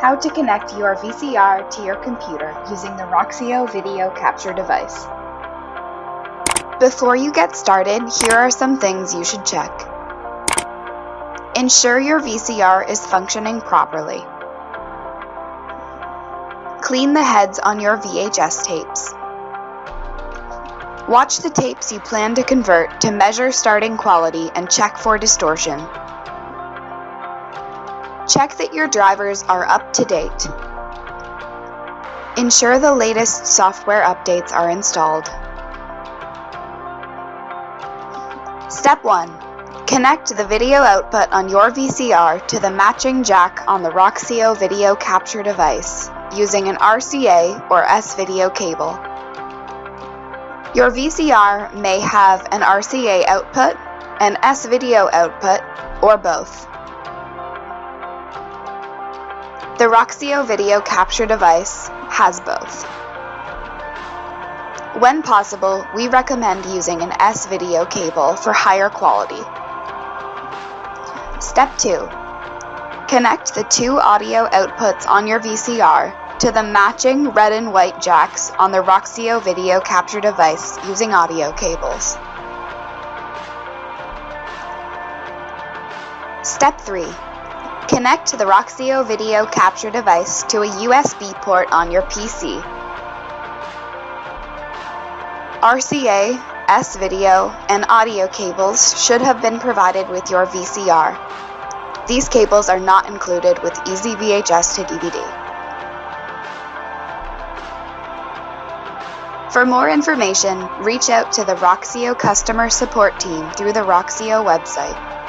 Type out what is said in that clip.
How to connect your VCR to your computer using the Roxio video capture device. Before you get started, here are some things you should check. Ensure your VCR is functioning properly. Clean the heads on your VHS tapes. Watch the tapes you plan to convert to measure starting quality and check for distortion. Check that your drivers are up to date. Ensure the latest software updates are installed. Step 1. Connect the video output on your VCR to the matching jack on the Roxio video capture device using an RCA or S-video cable. Your VCR may have an RCA output, an S-video output, or both. The Roxio video capture device has both. When possible, we recommend using an S-video cable for higher quality. Step 2. Connect the two audio outputs on your VCR to the matching red and white jacks on the Roxio video capture device using audio cables. Step 3. Connect the Roxio video capture device to a USB port on your PC. RCA, S-Video, and audio cables should have been provided with your VCR. These cables are not included with Easy VHS to DVD. For more information, reach out to the Roxio customer support team through the Roxio website.